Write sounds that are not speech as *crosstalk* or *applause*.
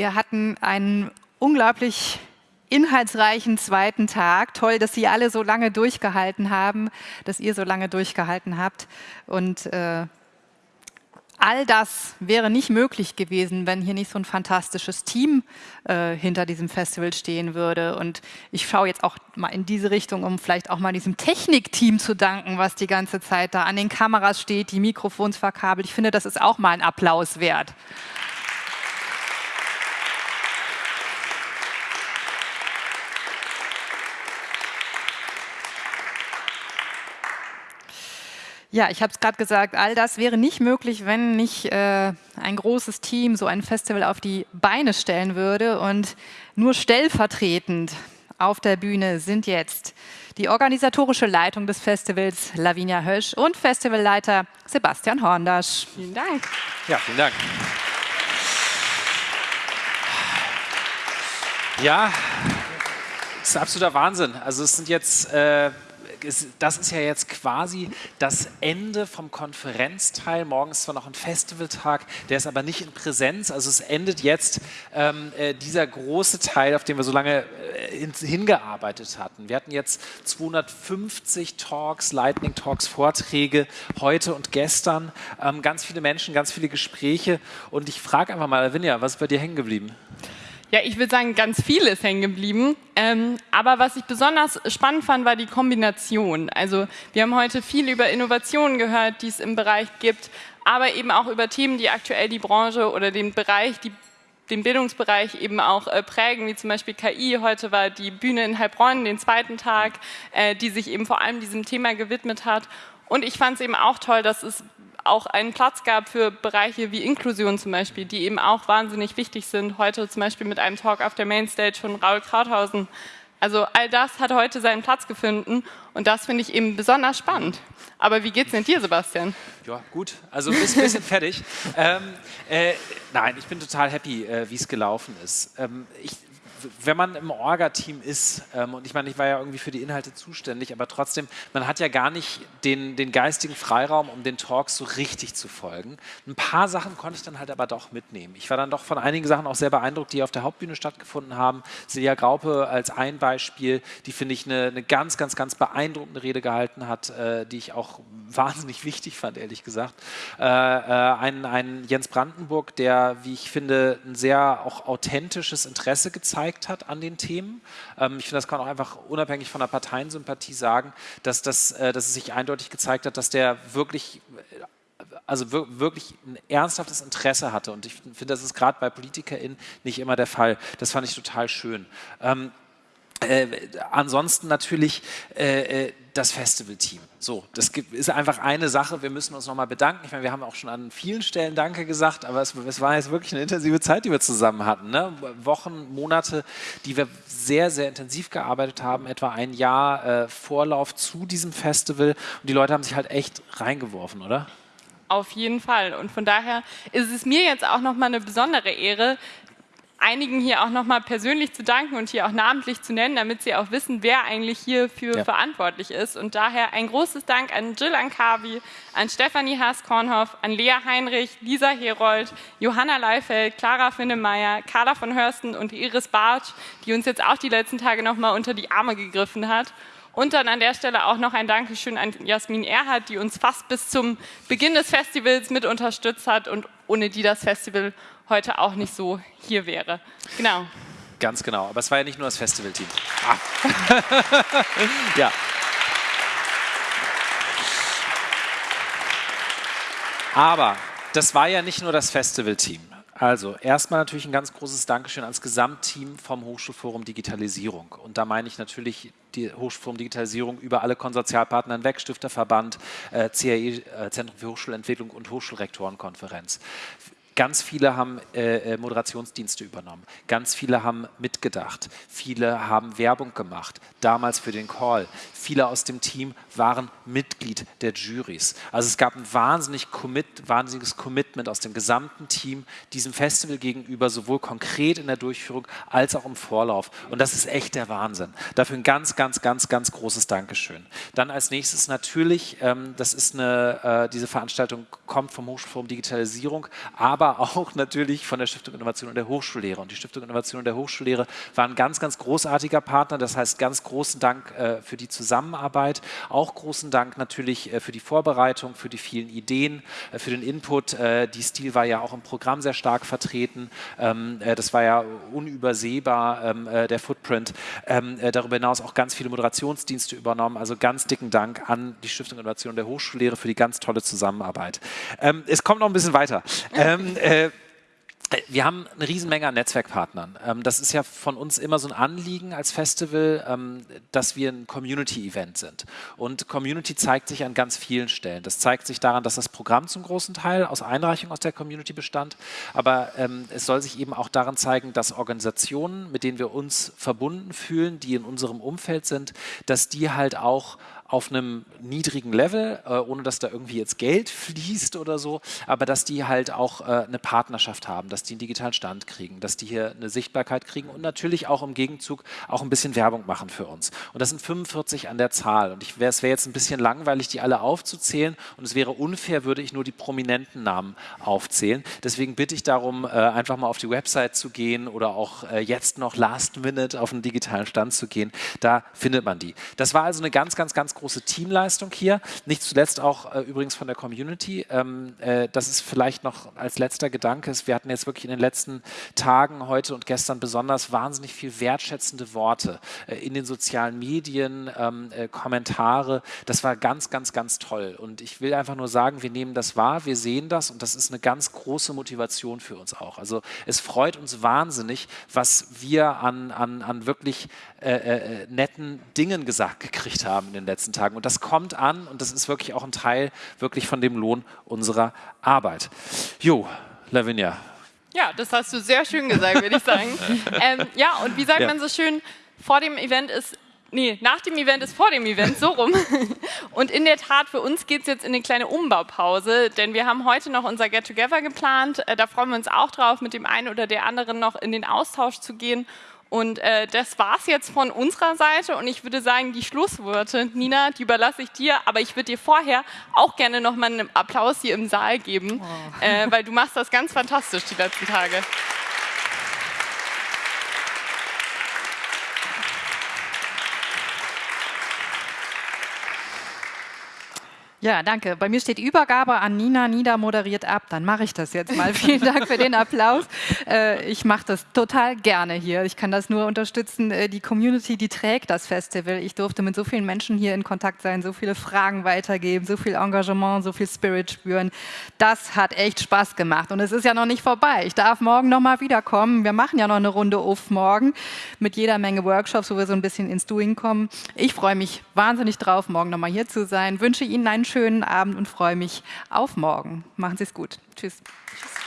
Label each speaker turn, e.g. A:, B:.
A: Wir hatten einen unglaublich inhaltsreichen zweiten Tag. Toll, dass Sie alle so lange durchgehalten haben, dass ihr so lange durchgehalten habt. Und äh, all das wäre nicht möglich gewesen, wenn hier nicht so ein fantastisches Team äh, hinter diesem Festival stehen würde. Und ich schaue jetzt auch mal in diese Richtung, um vielleicht auch mal diesem Technikteam zu danken, was die ganze Zeit da an den Kameras steht, die Mikrofons verkabelt. Ich finde, das ist auch mal ein Applaus wert. Ja, ich habe es gerade gesagt, all das wäre nicht möglich, wenn nicht äh, ein großes Team so ein Festival auf die Beine stellen würde. Und nur stellvertretend auf der Bühne sind jetzt die organisatorische Leitung des Festivals Lavinia Hösch und Festivalleiter Sebastian Horndasch.
B: Vielen Dank.
C: Ja, vielen Dank. Ja, das ist absoluter Wahnsinn. Also es sind jetzt äh, das ist ja jetzt quasi das Ende vom Konferenzteil. Morgen ist zwar noch ein Festivaltag, der ist aber nicht in Präsenz. Also es endet jetzt ähm, äh, dieser große Teil, auf den wir so lange äh, hingearbeitet hatten. Wir hatten jetzt 250 Talks, Lightning Talks, Vorträge heute und gestern. Ähm, ganz viele Menschen, ganz viele Gespräche. Und ich frage einfach mal, Lavinia, was ist bei dir hängen geblieben?
B: Ja, ich würde sagen, ganz viel ist hängen geblieben. Ähm, aber was ich besonders spannend fand, war die Kombination. Also wir haben heute viel über Innovationen gehört, die es im Bereich gibt, aber eben auch über Themen, die aktuell die Branche oder den Bereich, die den Bildungsbereich eben auch äh, prägen, wie zum Beispiel KI. Heute war die Bühne in Heilbronn, den zweiten Tag, äh, die sich eben vor allem diesem Thema gewidmet hat. Und ich fand es eben auch toll, dass es auch einen Platz gab für Bereiche wie Inklusion zum Beispiel, die eben auch wahnsinnig wichtig sind. Heute zum Beispiel mit einem Talk auf der Mainstage von Raul Krauthausen. Also all das hat heute seinen Platz gefunden und das finde ich eben besonders spannend. Aber wie geht's denn dir, Sebastian?
C: Ja, gut. Also ein bisschen, bisschen fertig. *laughs* Ähm, äh, nein, ich bin total happy, äh, wie es gelaufen ist. Ähm, ich wenn man im Orga-Team ist, ähm, und ich meine, ich war ja irgendwie für die Inhalte zuständig, aber trotzdem, man hat ja gar nicht den, den geistigen Freiraum, um den Talks so richtig zu folgen. Ein paar Sachen konnte ich dann halt aber doch mitnehmen. Ich war dann doch von einigen Sachen auch sehr beeindruckt, die auf der Hauptbühne stattgefunden haben. Silja Graupe als ein Beispiel, die finde ich eine, eine, ganz, ganz, ganz beeindruckende Rede gehalten hat, äh, die ich auch *laughs* wahnsinnig wichtig fand, ehrlich gesagt. Äh, äh, ein, Jens Brandenburg, der, wie ich finde, ein sehr auch authentisches Interesse gezeigt gezeigt hat an den Themen. Ähm, ich finde, das kann man auch einfach unabhängig von der Parteiensympathie sagen, dass, das, äh, dass es sich eindeutig gezeigt hat, dass der wirklich also wirklich ein ernsthaftes Interesse hatte. Und ich finde, das ist gerade bei PolitikerInnen nicht immer der Fall. Das fand ich total schön. Ähm, äh, ansonsten natürlich äh, äh, das Festivalteam. So, das gibt, ist einfach eine Sache. Wir müssen uns nochmal bedanken. Ich meine, wir haben auch schon an vielen Stellen Danke gesagt, aber es, es war jetzt wirklich eine intensive Zeit, die wir zusammen hatten. Ne? Wochen, Monate, die wir sehr, sehr intensiv gearbeitet haben. Etwa ein Jahr äh, Vorlauf zu diesem Festival. Und die Leute haben sich halt echt reingeworfen, oder?
B: Auf jeden Fall. Und von daher ist es mir jetzt auch nochmal eine besondere Ehre, einigen hier auch nochmal persönlich zu danken und hier auch namentlich zu nennen, damit sie auch wissen, wer eigentlich hierfür ja. verantwortlich ist. Und daher ein großes Dank an Jill Ankavi, an Stefanie Haas-Kornhoff, an Lea Heinrich, Lisa Herold, Johanna Leifeld, Clara Finnemeyer, Carla von Hörsten und Iris Bartsch, die uns jetzt auch die letzten Tage nochmal unter die Arme gegriffen hat. Und dann an der Stelle auch noch ein Dankeschön an Jasmin Erhardt, die uns fast bis zum Beginn des Festivals mit unterstützt hat und ohne die das Festival heute auch nicht so hier wäre. Genau.
C: Ganz genau. Aber es war ja nicht nur das Festivalteam. Ah. *laughs* ja. Aber das war ja nicht nur das Festivalteam. Also erstmal natürlich ein ganz großes Dankeschön ans Gesamtteam vom Hochschulforum Digitalisierung. Und da meine ich natürlich die Hochschulforum Digitalisierung über alle Konsortialpartner hinweg, Stifterverband, äh, CAE, äh, Zentrum für Hochschulentwicklung und Hochschulrektorenkonferenz. Ganz viele haben äh, äh, Moderationsdienste übernommen. Ganz viele haben mitgedacht. Viele haben Werbung gemacht, damals für den Call. Viele aus dem Team waren Mitglied der Juries. Also es gab ein wahnsinnig commit, wahnsinniges Commitment aus dem gesamten Team diesem Festival gegenüber, sowohl konkret in der Durchführung als auch im Vorlauf. Und das ist echt der Wahnsinn. Dafür ein ganz, ganz, ganz, ganz großes Dankeschön. Dann als nächstes natürlich, ähm, das ist eine, äh, diese Veranstaltung kommt vom Hochschulforum Digitalisierung, aber aber auch natürlich von der Stiftung Innovation und der Hochschullehre. Und die Stiftung Innovation und der Hochschullehre war ein ganz, ganz großartiger Partner. Das heißt, ganz großen Dank äh, für die Zusammenarbeit. Auch großen Dank natürlich äh, für die Vorbereitung, für die vielen Ideen, äh, für den Input. Äh, die Stil war ja auch im Programm sehr stark vertreten. Ähm, äh, das war ja unübersehbar, ähm, äh, der Footprint. Ähm, darüber hinaus auch ganz viele Moderationsdienste übernommen. Also ganz dicken Dank an die Stiftung Innovation und der Hochschullehre für die ganz tolle Zusammenarbeit. Ähm, es kommt noch ein bisschen weiter. Ähm, äh, wir haben eine Riesenmenge an Netzwerkpartnern. Ähm, das ist ja von uns immer so ein Anliegen als Festival, ähm, dass wir ein Community-Event sind. Und Community zeigt sich an ganz vielen Stellen. Das zeigt sich daran, dass das Programm zum großen Teil aus Einreichungen aus der Community bestand. Aber ähm, es soll sich eben auch daran zeigen, dass Organisationen, mit denen wir uns verbunden fühlen, die in unserem Umfeld sind, dass die halt auch auf einem niedrigen Level, äh, ohne dass da irgendwie jetzt Geld *laughs* fließt oder so, aber dass die halt auch äh, eine Partnerschaft haben, dass die einen digitalen Stand kriegen, dass die hier eine Sichtbarkeit kriegen und natürlich auch im Gegenzug auch ein bisschen Werbung machen für uns. Und das sind 45 an der Zahl und wär, es wäre jetzt ein bisschen langweilig, die alle aufzuzählen und es wäre unfair, würde ich nur die prominenten Namen aufzählen. Deswegen bitte ich darum, äh, einfach mal auf die Website zu gehen oder auch äh, jetzt noch last minute auf einen digitalen Stand zu gehen. Da findet man die. Das war also eine ganz, ganz, ganz große Teamleistung hier. Nicht zuletzt auch äh, übrigens von der Community. Ähm, äh, das ist vielleicht noch als letzter Gedanke. Wir hatten jetzt wirklich in den letzten Tagen, heute und gestern besonders wahnsinnig viel wertschätzende Worte äh, in den sozialen Medien, ähm, äh, Kommentare. Das war ganz, ganz, ganz toll. Und ich will einfach nur sagen, wir nehmen das wahr, wir sehen das und das ist eine ganz große Motivation für uns auch. Also es freut uns wahnsinnig, was wir an, an, an wirklich äh, äh, netten Dingen gesagt gekriegt haben in den letzten Tagen. Und das kommt an und das ist wirklich auch ein Teil wirklich von dem Lohn unserer Arbeit. Jo, Lavinia.
B: Ja, das hast du sehr schön gesagt, würde ich sagen. *laughs* ähm, ja, und wie sagt ja. man so schön, vor dem Event ist Nee, nach dem Event ist vor dem Event, so rum. *laughs* Und in der Tat, für uns geht es jetzt in eine kleine Umbaupause, denn wir haben heute noch unser Get-Together geplant. Äh, da freuen wir uns auch drauf, mit dem einen oder der anderen noch in den Austausch zu gehen und äh, das war es jetzt von unserer Seite und ich würde sagen, die Schlussworte, Nina, die überlasse ich dir, aber ich würde dir vorher auch gerne nochmal einen Applaus hier im Saal geben, oh. äh, weil du machst das ganz fantastisch die letzten Tage.
A: Ja, danke. Bei mir steht Übergabe an Nina. Nina moderiert ab. Dann mache ich das jetzt mal. *laughs* Vielen Dank für den Applaus. Äh, ich mache das total gerne hier. Ich kann das nur unterstützen. Äh, die Community, die trägt das Festival. Ich durfte mit so vielen Menschen hier in Kontakt sein, so viele Fragen weitergeben, so viel Engagement, so viel Spirit spüren. Das hat echt Spaß gemacht. Und es ist ja noch nicht vorbei. Ich darf morgen noch mal wiederkommen. Wir machen ja noch eine Runde auf morgen mit jeder Menge Workshops, wo wir so ein bisschen ins Doing kommen. Ich freue mich wahnsinnig drauf, morgen noch mal hier zu sein. Wünsche Ihnen einen schönen Abend und freue mich auf morgen. Machen Sie es gut. Tschüss. Tschüss.